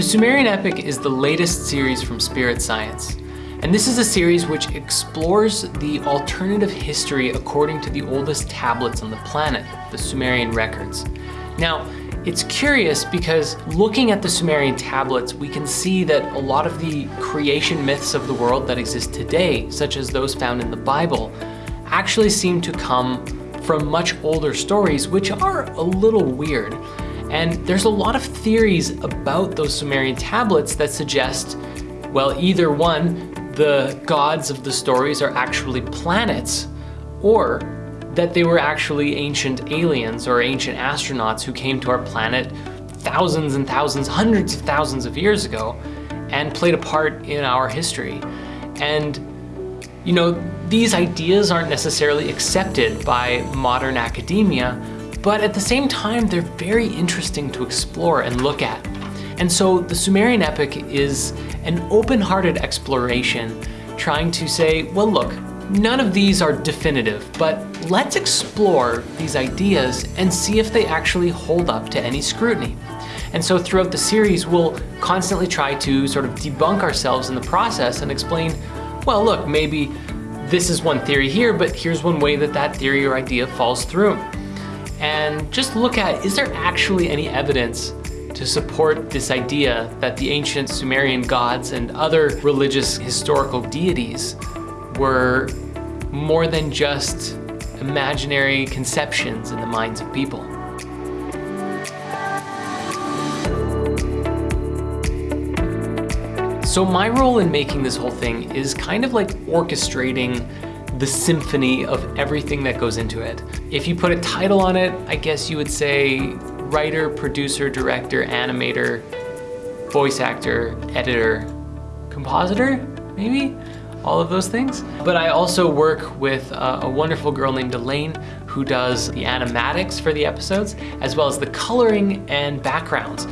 The Sumerian Epic is the latest series from Spirit Science. And this is a series which explores the alternative history according to the oldest tablets on the planet, the Sumerian records. Now, it's curious because looking at the Sumerian tablets, we can see that a lot of the creation myths of the world that exist today, such as those found in the Bible, actually seem to come from much older stories, which are a little weird. And there's a lot of theories about those Sumerian tablets that suggest, well, either one, the gods of the stories are actually planets, or that they were actually ancient aliens or ancient astronauts who came to our planet thousands and thousands, hundreds of thousands of years ago and played a part in our history. And, you know, these ideas aren't necessarily accepted by modern academia, but at the same time, they're very interesting to explore and look at. And so the Sumerian epic is an open-hearted exploration trying to say, well, look, none of these are definitive, but let's explore these ideas and see if they actually hold up to any scrutiny. And so throughout the series, we'll constantly try to sort of debunk ourselves in the process and explain, well, look, maybe this is one theory here, but here's one way that that theory or idea falls through and just look at, is there actually any evidence to support this idea that the ancient Sumerian gods and other religious historical deities were more than just imaginary conceptions in the minds of people. So my role in making this whole thing is kind of like orchestrating the symphony of everything that goes into it. If you put a title on it, I guess you would say writer, producer, director, animator, voice actor, editor, compositor, maybe? All of those things. But I also work with a, a wonderful girl named Elaine who does the animatics for the episodes, as well as the coloring and backgrounds.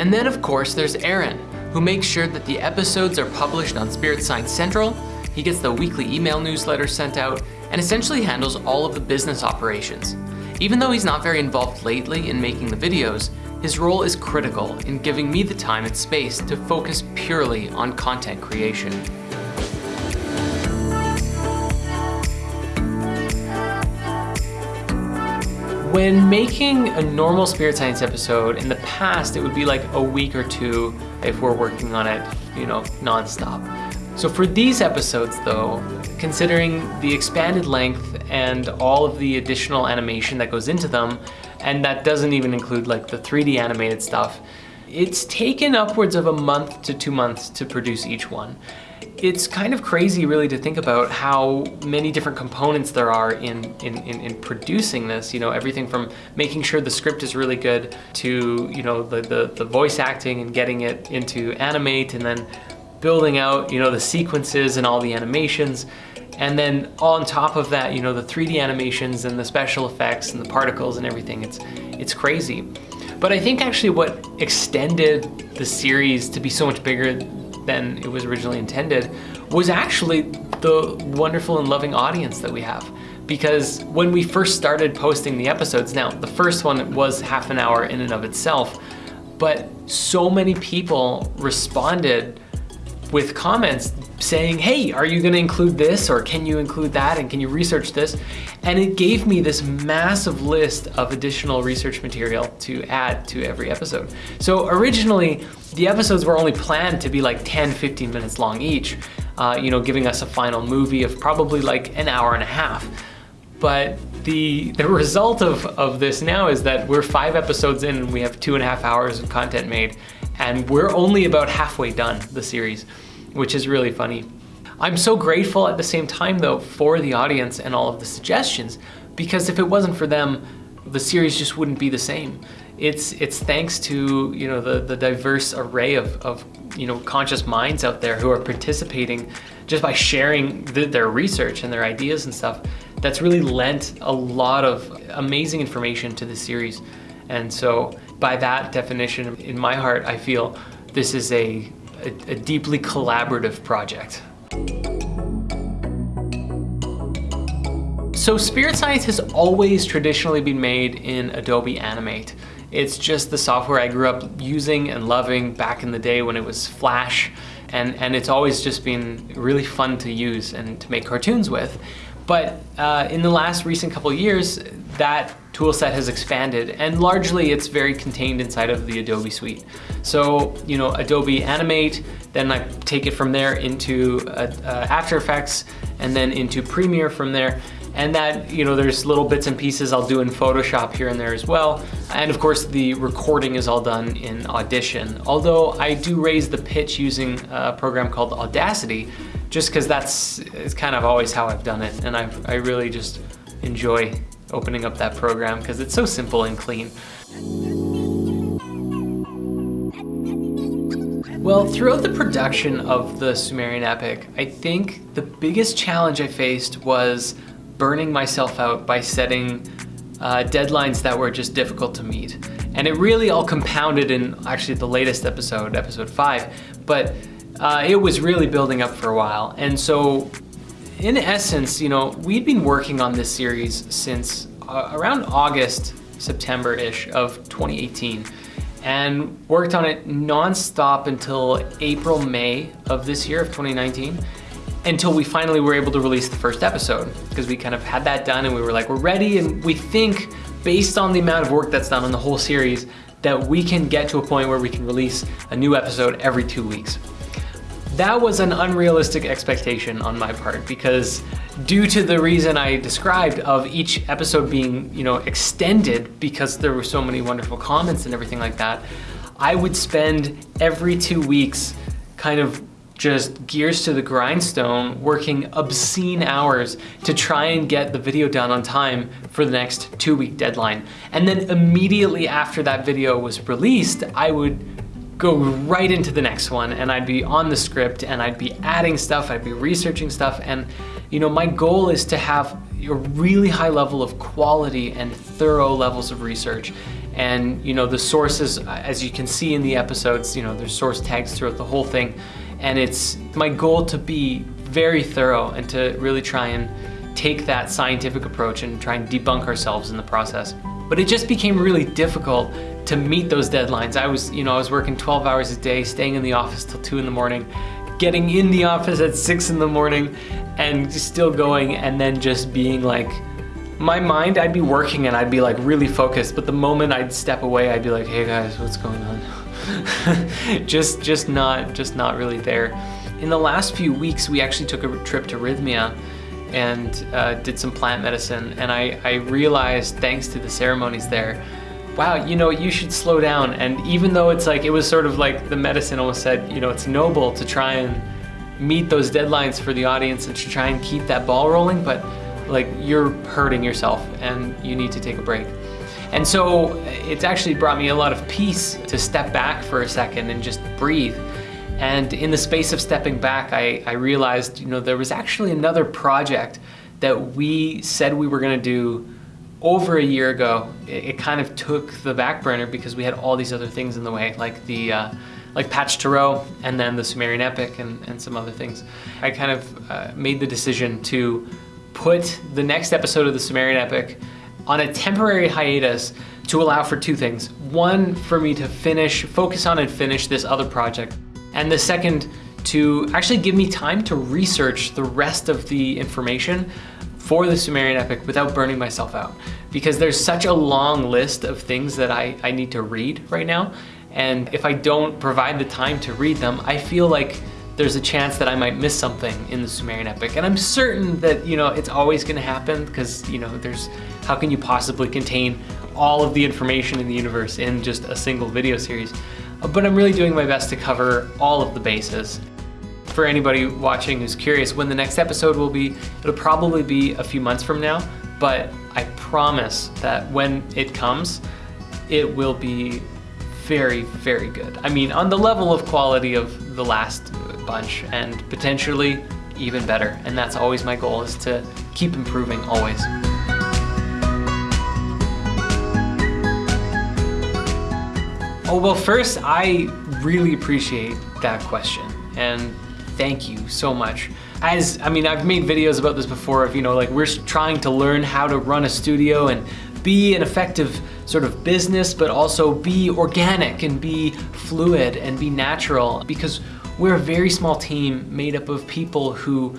And then of course there's Aaron, who makes sure that the episodes are published on Spirit Science Central he gets the weekly email newsletter sent out and essentially handles all of the business operations. Even though he's not very involved lately in making the videos, his role is critical in giving me the time and space to focus purely on content creation. When making a normal Spirit Science episode, in the past it would be like a week or two if we're working on it, you know, non-stop. So for these episodes though, considering the expanded length and all of the additional animation that goes into them, and that doesn't even include like the 3D animated stuff, it's taken upwards of a month to two months to produce each one. It's kind of crazy really to think about how many different components there are in, in, in, in, producing this, you know, everything from making sure the script is really good to, you know, the, the, the voice acting and getting it into Animate and then building out, you know, the sequences and all the animations. And then on top of that, you know, the 3D animations and the special effects and the particles and everything, it's, it's crazy. But I think actually what extended the series to be so much bigger than it was originally intended was actually the wonderful and loving audience that we have. Because when we first started posting the episodes, now the first one was half an hour in and of itself, but so many people responded with comments saying, hey, are you gonna include this or can you include that and can you research this? And it gave me this massive list of additional research material to add to every episode. So originally, the episodes were only planned to be like 10, 15 minutes long each, uh, you know, giving us a final movie of probably like an hour and a half. But the, the result of, of this now is that we're five episodes in and we have two and a half hours of content made and we're only about halfway done the series, which is really funny. I'm so grateful at the same time though for the audience and all of the suggestions because if it wasn't for them, the series just wouldn't be the same. It's it's thanks to you know the the diverse array of, of you know conscious minds out there who are participating just by sharing the, their research and their ideas and stuff that's really lent a lot of amazing information to the series. And so by that definition, in my heart, I feel this is a, a, a deeply collaborative project. So Spirit Science has always traditionally been made in Adobe Animate. It's just the software I grew up using and loving back in the day when it was Flash. And, and it's always just been really fun to use and to make cartoons with. But uh, in the last recent couple years, that toolset has expanded and largely it's very contained inside of the Adobe suite. So, you know, Adobe Animate, then I take it from there into uh, uh, After Effects and then into Premiere from there. And that, you know, there's little bits and pieces I'll do in Photoshop here and there as well. And of course the recording is all done in Audition. Although I do raise the pitch using a program called Audacity, just because that's it's kind of always how I've done it. And i I really just enjoy opening up that program because it's so simple and clean. Well, throughout the production of the Sumerian epic, I think the biggest challenge I faced was burning myself out by setting uh, deadlines that were just difficult to meet. And it really all compounded in actually the latest episode, episode five, but uh, it was really building up for a while. And so in essence, you know, we'd been working on this series since uh, around August, September-ish of 2018 and worked on it non-stop until April, May of this year of 2019 until we finally were able to release the first episode because we kind of had that done and we were like, we're ready and we think based on the amount of work that's done on the whole series that we can get to a point where we can release a new episode every two weeks. That was an unrealistic expectation on my part because due to the reason I described of each episode being, you know, extended because there were so many wonderful comments and everything like that, I would spend every two weeks kind of just gears to the grindstone, working obscene hours to try and get the video done on time for the next two week deadline. And then immediately after that video was released, I would go right into the next one and I'd be on the script and I'd be adding stuff, I'd be researching stuff. And you know, my goal is to have a really high level of quality and thorough levels of research. And you know, the sources, as you can see in the episodes, you know, there's source tags throughout the whole thing. And it's my goal to be very thorough and to really try and take that scientific approach and try and debunk ourselves in the process. But it just became really difficult to meet those deadlines. I was, you know, I was working 12 hours a day, staying in the office till two in the morning, getting in the office at six in the morning and still going and then just being like, my mind, I'd be working and I'd be like really focused, but the moment I'd step away, I'd be like, hey guys, what's going on? just, just not, just not really there. In the last few weeks, we actually took a trip to Rythmia and uh, did some plant medicine. And I, I realized, thanks to the ceremonies there, wow, you know, you should slow down. And even though it's like, it was sort of like the medicine almost said, you know, it's noble to try and meet those deadlines for the audience and to try and keep that ball rolling, but like you're hurting yourself and you need to take a break. And so it's actually brought me a lot of peace to step back for a second and just breathe. And in the space of stepping back, I, I realized, you know, there was actually another project that we said we were gonna do over a year ago. It, it kind of took the back burner because we had all these other things in the way, like the uh, like Patch Tarot and then the Sumerian Epic and, and some other things. I kind of uh, made the decision to put the next episode of the Sumerian Epic on a temporary hiatus to allow for two things. One, for me to finish, focus on and finish this other project. And the second, to actually give me time to research the rest of the information for the Sumerian epic without burning myself out. Because there's such a long list of things that I, I need to read right now. And if I don't provide the time to read them, I feel like there's a chance that I might miss something in the Sumerian epic. And I'm certain that, you know, it's always gonna happen because, you know, there's, how can you possibly contain all of the information in the universe in just a single video series? But I'm really doing my best to cover all of the bases. For anybody watching who's curious when the next episode will be, it'll probably be a few months from now, but I promise that when it comes, it will be very, very good. I mean, on the level of quality of the last bunch and potentially even better. And that's always my goal is to keep improving always. Oh, well, first, I really appreciate that question. And thank you so much. As, I mean, I've made videos about this before of, you know, like we're trying to learn how to run a studio and be an effective sort of business, but also be organic and be fluid and be natural because we're a very small team made up of people who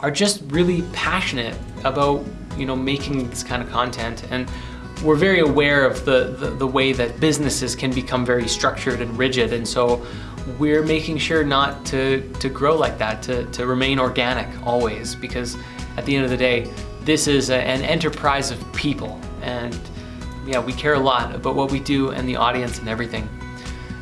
are just really passionate about you know making this kind of content and we're very aware of the, the, the, way that businesses can become very structured and rigid and so we're making sure not to, to grow like that, to, to remain organic always because at the end of the day, this is a, an enterprise of people and yeah, we care a lot about what we do and the audience and everything.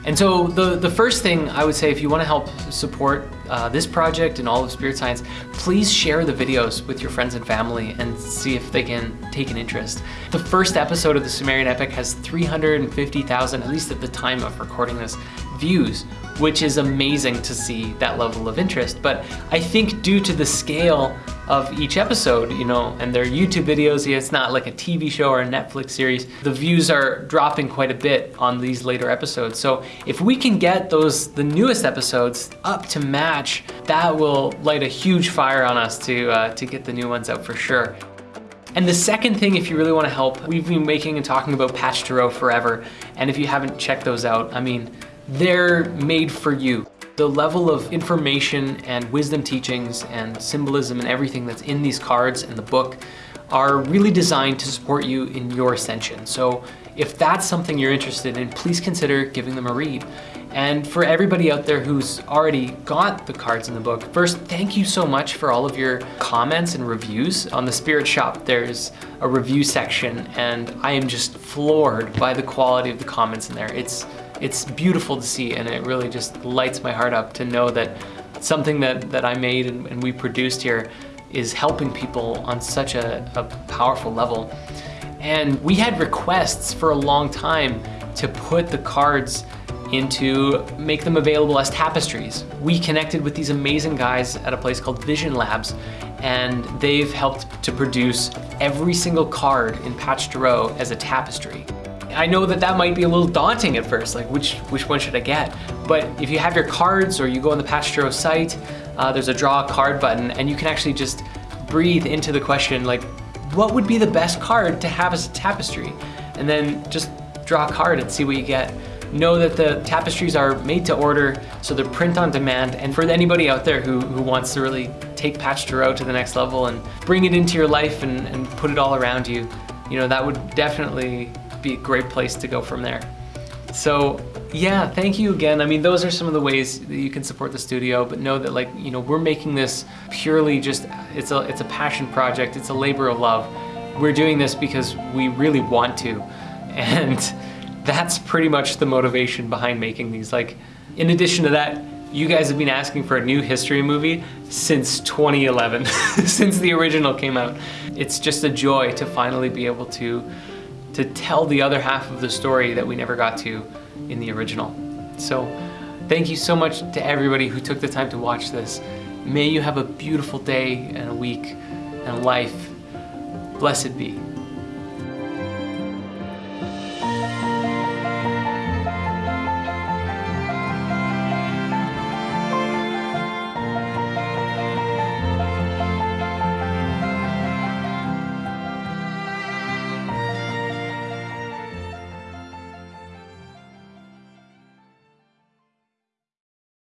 And so the, the first thing I would say if you want to help support uh, this project and all of Spirit Science, please share the videos with your friends and family and see if they can take an interest. The first episode of the Sumerian Epic has 350,000, at least at the time of recording this, views, which is amazing to see that level of interest. But I think due to the scale of each episode, you know, and their YouTube videos, it's not like a TV show or a Netflix series, the views are dropping quite a bit on these later episodes. So if we can get those, the newest episodes up to match, that will light a huge fire on us to, uh, to get the new ones out for sure. And the second thing, if you really wanna help, we've been making and talking about Patch Tarot forever. And if you haven't checked those out, I mean, they're made for you. The level of information and wisdom teachings and symbolism and everything that's in these cards and the book are really designed to support you in your ascension. So if that's something you're interested in, please consider giving them a read. And for everybody out there who's already got the cards in the book, first, thank you so much for all of your comments and reviews. On the Spirit Shop, there's a review section and I am just floored by the quality of the comments in there. It's it's beautiful to see and it really just lights my heart up to know that something that, that I made and, and we produced here is helping people on such a, a powerful level. And we had requests for a long time to put the cards into make them available as tapestries. We connected with these amazing guys at a place called Vision Labs and they've helped to produce every single card in Patch Row as a tapestry. I know that that might be a little daunting at first, like which, which one should I get? But if you have your cards or you go on the Patch site, uh, there's a draw a card button and you can actually just breathe into the question like, what would be the best card to have as a tapestry? And then just draw a card and see what you get. Know that the tapestries are made to order, so they're print on demand. And for anybody out there who, who wants to really take Patch to to the next level and bring it into your life and, and put it all around you, you know, that would definitely be a great place to go from there. So yeah, thank you again. I mean, those are some of the ways that you can support the studio, but know that like, you know, we're making this purely just, it's a, it's a passion project. It's a labor of love. We're doing this because we really want to. And that's pretty much the motivation behind making these. Like, in addition to that, you guys have been asking for a new history movie since 2011, since the original came out. It's just a joy to finally be able to to tell the other half of the story that we never got to in the original. So thank you so much to everybody who took the time to watch this. May you have a beautiful day and a week and life. Blessed be.